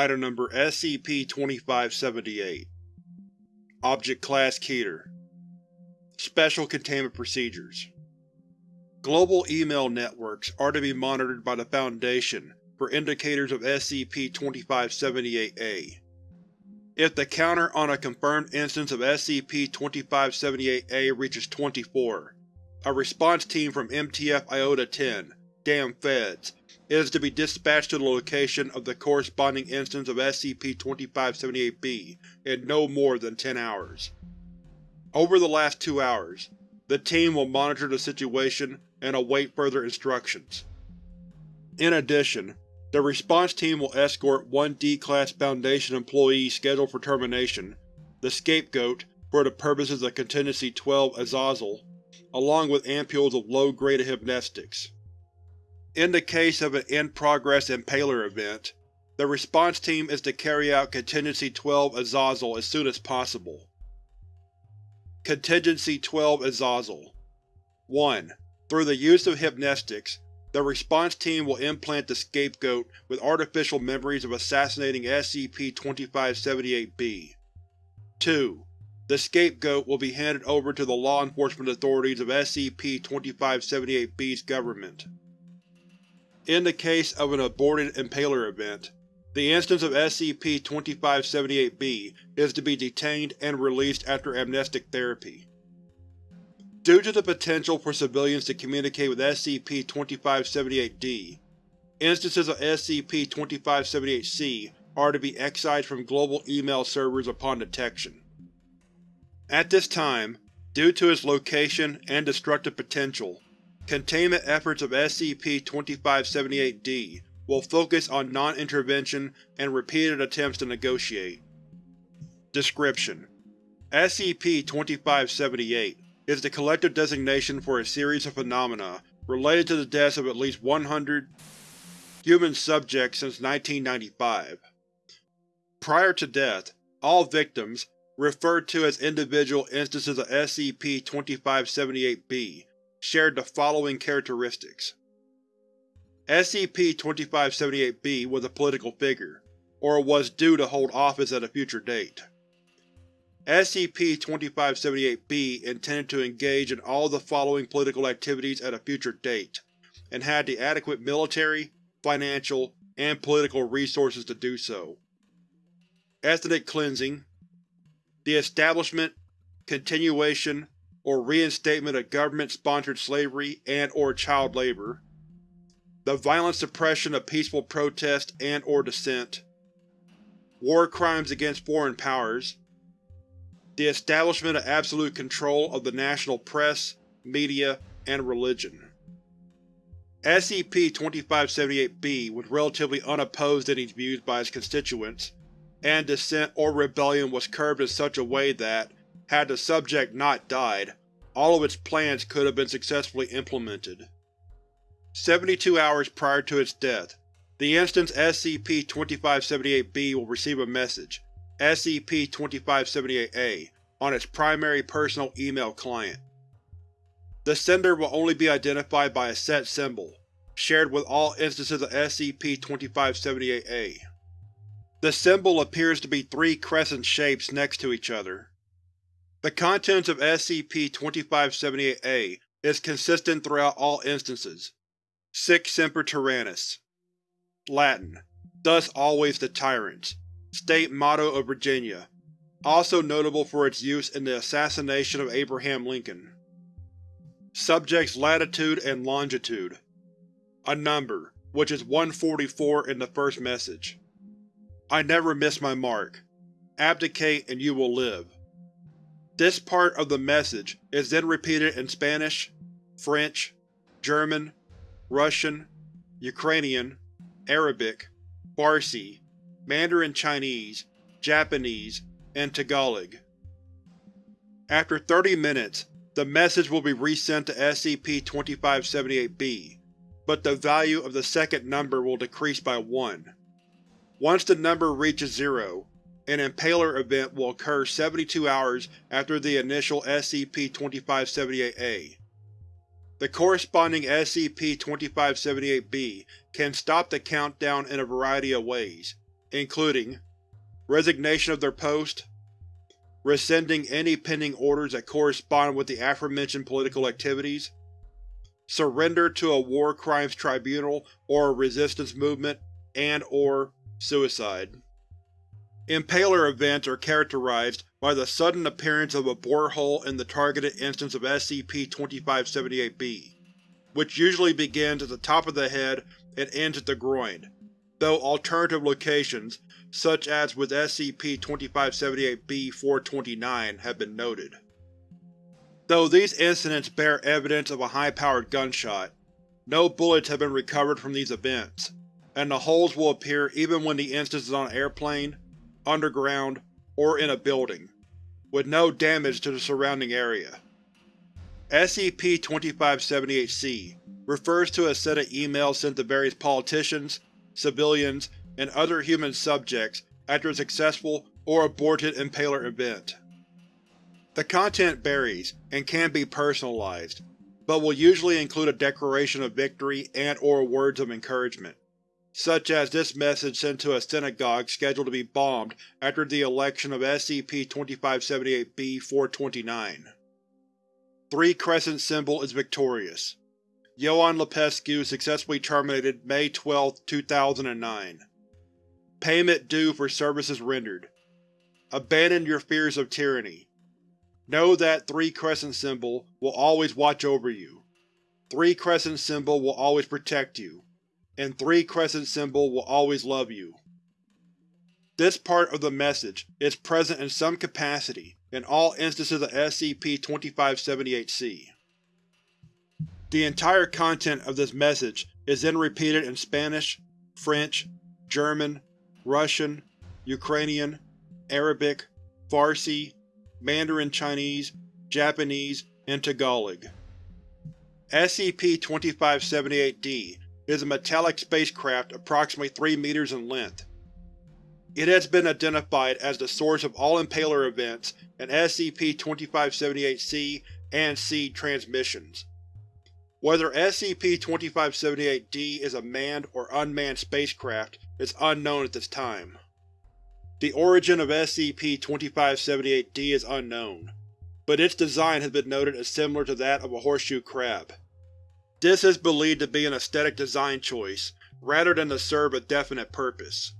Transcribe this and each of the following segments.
Item Number SCP-2578 Object Class Keter. Special Containment Procedures. Global email networks are to be monitored by the Foundation for indicators of SCP-2578-A. If the counter on a confirmed instance of SCP-2578-A reaches 24, a response team from MTF Iota-10 Damn Feds is to be dispatched to the location of the corresponding instance of SCP-2578-B in no more than 10 hours. Over the last two hours, the team will monitor the situation and await further instructions. In addition, the response team will escort one D-Class Foundation employee scheduled for termination, the Scapegoat for the purposes of Contingency 12 Azazel, along with ampules of low-grade hypnestics. In the case of an in-progress Impaler event, the response team is to carry out Contingency 12 Azazel as soon as possible. Contingency 12 Azazel 1. Through the use of hypnestics, the response team will implant the Scapegoat with artificial memories of assassinating SCP-2578-B. 2. The Scapegoat will be handed over to the law enforcement authorities of SCP-2578-B's government. In the case of an aborted Impaler event, the instance of SCP-2578-B is to be detained and released after amnestic therapy. Due to the potential for civilians to communicate with SCP-2578-D, instances of SCP-2578-C are to be excised from global email servers upon detection. At this time, due to its location and destructive potential, containment efforts of SCP-2578-D will focus on non-intervention and repeated attempts to negotiate. Description: SCP-2578 is the collective designation for a series of phenomena related to the deaths of at least 100 human subjects since 1995. Prior to death, all victims, referred to as individual instances of SCP-2578-B, shared the following characteristics. SCP-2578-B was a political figure, or was due to hold office at a future date. SCP-2578-B intended to engage in all the following political activities at a future date, and had the adequate military, financial, and political resources to do so. Ethnic cleansing, the establishment, continuation, or reinstatement of government-sponsored slavery and or child labor, the violent suppression of peaceful protest and or dissent, war crimes against foreign powers, the establishment of absolute control of the national press, media, and religion. SCP-2578-B was relatively unopposed in these views by its constituents, and dissent or rebellion was curbed in such a way that, had the subject not died, all of its plans could have been successfully implemented. 72 hours prior to its death, the instance SCP-2578-B will receive a message, SCP-2578-A, on its primary personal email client. The sender will only be identified by a set symbol, shared with all instances of SCP-2578-A. The symbol appears to be three crescent shapes next to each other. The contents of SCP-2578-A is consistent throughout all instances. Sic Semper Tyrannis Latin, Thus always the Tyrants State motto of Virginia, also notable for its use in the assassination of Abraham Lincoln. Subject's latitude and longitude. A number, which is 144 in the first message. I never miss my mark. Abdicate and you will live. This part of the message is then repeated in Spanish, French, German, Russian, Ukrainian, Arabic, Farsi, Mandarin Chinese, Japanese, and Tagalog. After 30 minutes, the message will be resent to SCP-2578-B, but the value of the second number will decrease by 1. Once the number reaches 0, an Impaler event will occur 72 hours after the initial SCP-2578-A. The corresponding SCP-2578-B can stop the countdown in a variety of ways, including resignation of their post, rescinding any pending orders that correspond with the aforementioned political activities, surrender to a war crimes tribunal or a resistance movement, and or suicide. Impaler events are characterized by the sudden appearance of a borehole in the targeted instance of SCP-2578-B, which usually begins at the top of the head and ends at the groin, though alternative locations, such as with SCP-2578-B-429, have been noted. Though these incidents bear evidence of a high-powered gunshot, no bullets have been recovered from these events, and the holes will appear even when the instance is on an airplane, underground, or in a building, with no damage to the surrounding area. SCP-2578-C refers to a set of emails sent to various politicians, civilians, and other human subjects after a successful or aborted Impaler event. The content varies and can be personalized, but will usually include a declaration of victory and or words of encouragement, such as this message sent to a synagogue scheduled to be bombed after the election of SCP-2578-B-429. Three Crescent Symbol is victorious. Ion Lupescu successfully terminated May 12, 2009. Payment due for services rendered. Abandon your fears of tyranny. Know that 3 Crescent Symbol will always watch over you. 3 Crescent Symbol will always protect you. And 3 Crescent Symbol will always love you. This part of the message is present in some capacity in all instances of SCP-2578-C. The entire content of this message is then repeated in Spanish, French, German, Russian, Ukrainian, Arabic, Farsi, Mandarin Chinese, Japanese, and Tagalog. SCP-2578-D is a metallic spacecraft approximately 3 meters in length. It has been identified as the source of all Impaler events and SCP-2578-C and C transmissions. Whether SCP-2578-D is a manned or unmanned spacecraft is unknown at this time. The origin of SCP-2578-D is unknown, but its design has been noted as similar to that of a horseshoe crab. This is believed to be an aesthetic design choice, rather than to serve a definite purpose.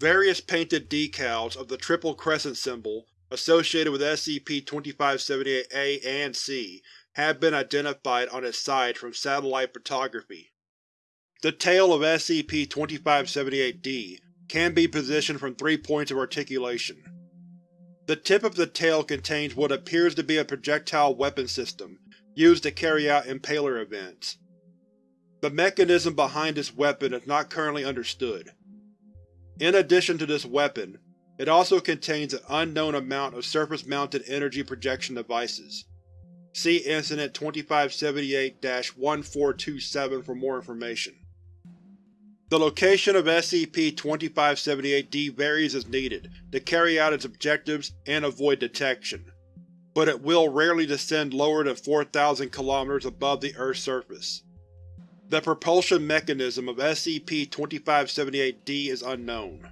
Various painted decals of the Triple Crescent symbol associated with SCP-2578-A and C have been identified on its side from satellite photography. The tail of SCP-2578-D can be positioned from three points of articulation. The tip of the tail contains what appears to be a projectile weapon system used to carry out Impaler events. The mechanism behind this weapon is not currently understood. In addition to this weapon, it also contains an unknown amount of surface-mounted energy projection devices. See Incident 2578-1427 for more information. The location of SCP-2578-D varies as needed to carry out its objectives and avoid detection, but it will rarely descend lower than 4,000 km above the Earth's surface. The propulsion mechanism of SCP-2578-D is unknown.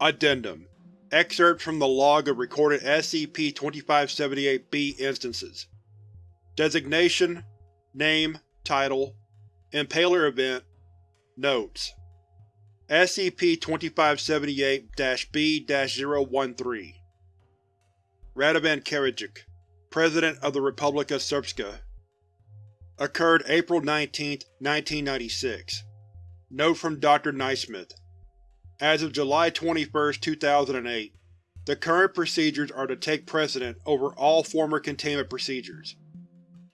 Addendum Excerpt from the log of recorded SCP-2578-B instances Designation Name Title Impaler Event Notes SCP-2578-B-013 Radovan Karadzic, President of the Republic of Srpska Occurred April 19, 1996 Note from Dr. Naismith As of July 21, 2008, the current procedures are to take precedent over all former containment procedures.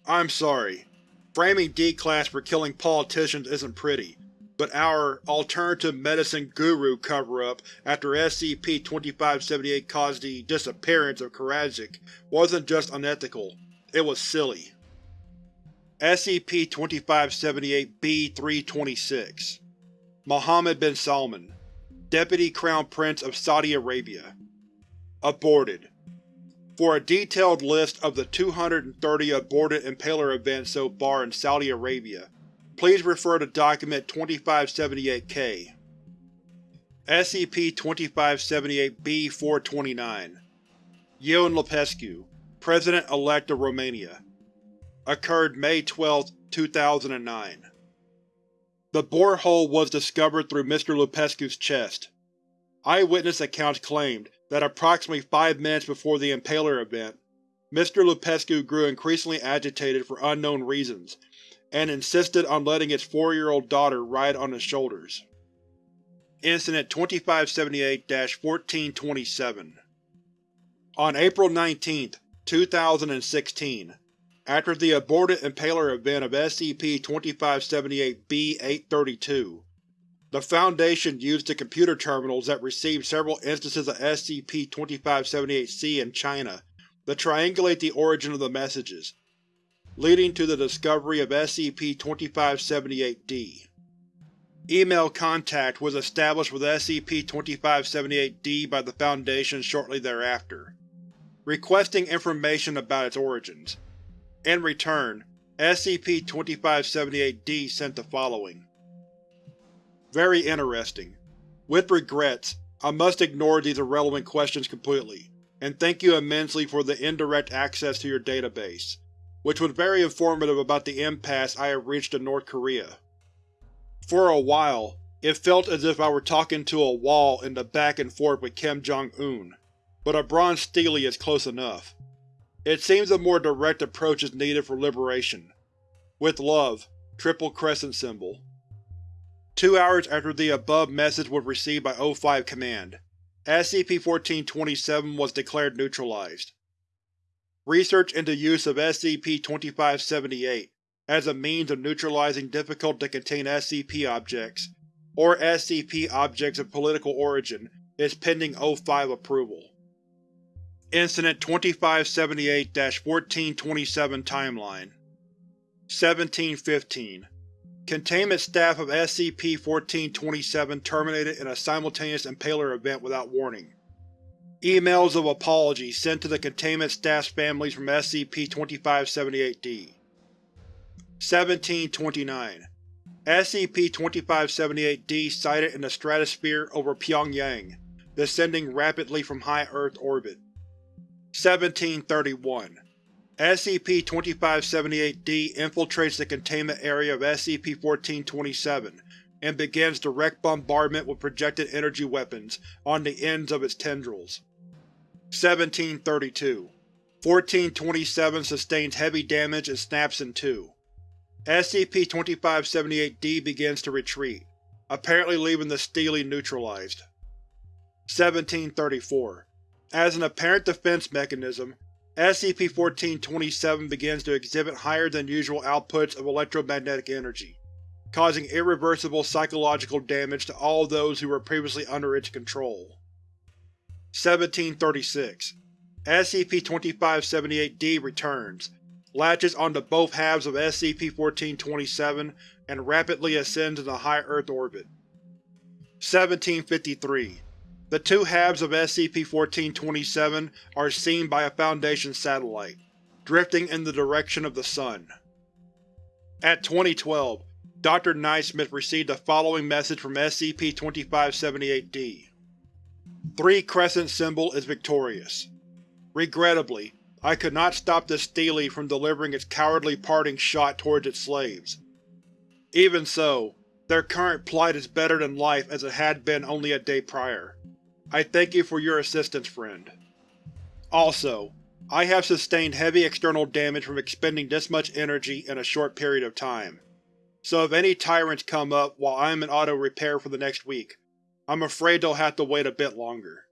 I'm sorry. Framing D-Class for killing politicians isn't pretty, but our alternative medicine guru cover-up after SCP-2578 caused the disappearance of Karadzic wasn't just unethical, it was silly. SCP-2578-B-326 Mohammed bin Salman, Deputy Crown Prince of Saudi Arabia Aborted For a detailed list of the 230 aborted Impaler events so far in Saudi Arabia, please refer to Document 2578-K. SCP-2578-B-429 Ion Lupescu, President-elect of Romania Occurred May 12, 2009 The borehole was discovered through Mr. Lupescu's chest. Eyewitness accounts claimed that approximately five minutes before the Impaler event, Mr. Lupescu grew increasingly agitated for unknown reasons, and insisted on letting its four-year-old daughter ride on his shoulders. Incident 2578-1427 On April 19, 2016, after the aborted Impaler event of SCP-2578-B-832, the Foundation used the computer terminals that received several instances of SCP-2578-C in China to triangulate the origin of the messages, leading to the discovery of SCP-2578-D. Email contact was established with SCP-2578-D by the Foundation shortly thereafter, requesting information about its origins. In return, SCP-2578-D sent the following. Very interesting. With regrets, I must ignore these irrelevant questions completely, and thank you immensely for the indirect access to your database, which was very informative about the impasse I have reached in North Korea. For a while, it felt as if I were talking to a wall in the back and forth with Kim Jong-un, but a bronze stele is close enough. It seems a more direct approach is needed for liberation. With love, Triple Crescent Symbol. Two hours after the above message was received by O5 Command, SCP-1427 was declared neutralized. Research into use of SCP-2578 as a means of neutralizing difficult-to-contain SCP objects, or SCP objects of political origin, is pending O5 approval. Incident 2578-1427 Timeline 1715 Containment staff of SCP-1427 terminated in a simultaneous Impaler event without warning. Emails of apology sent to the containment staff's families from SCP-2578-D. 1729 SCP-2578-D sighted in the stratosphere over Pyongyang, descending rapidly from high Earth orbit. 1731 SCP-2578-D infiltrates the containment area of SCP-1427 and begins direct bombardment with projected energy weapons on the ends of its tendrils. 1732 1427 sustains heavy damage and snaps in two. SCP-2578-D begins to retreat, apparently leaving the stele neutralized. 1734. As an apparent defense mechanism, SCP-1427 begins to exhibit higher than usual outputs of electromagnetic energy, causing irreversible psychological damage to all those who were previously under its control. 1736. SCP-2578-D returns, latches onto both halves of SCP-1427, and rapidly ascends into high Earth orbit. 1753. The two halves of SCP-1427 are seen by a Foundation satellite, drifting in the direction of the Sun. At 2012, Dr. Naismith received the following message from SCP-2578-D. 3 Crescent Symbol is victorious. Regrettably, I could not stop the stele from delivering its cowardly parting shot towards its slaves. Even so, their current plight is better than life as it had been only a day prior. I thank you for your assistance, friend. Also, I have sustained heavy external damage from expending this much energy in a short period of time, so if any tyrants come up while I am in auto-repair for the next week, I'm afraid they'll have to wait a bit longer.